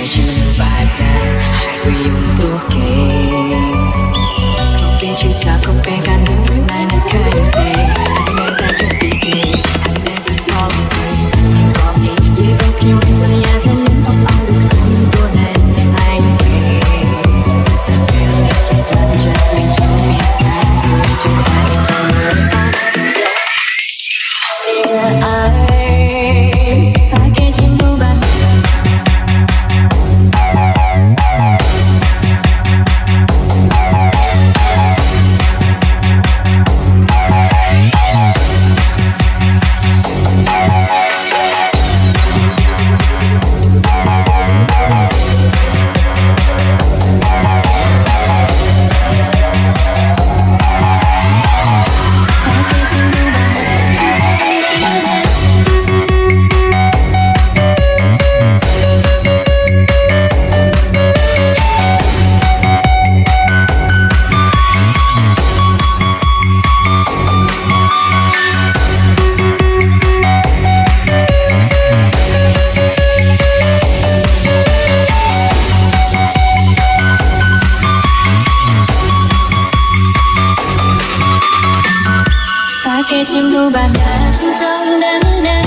get you right back I agree you look okay. Go get you chocolate cake and 함께 친구 받아 진정 나는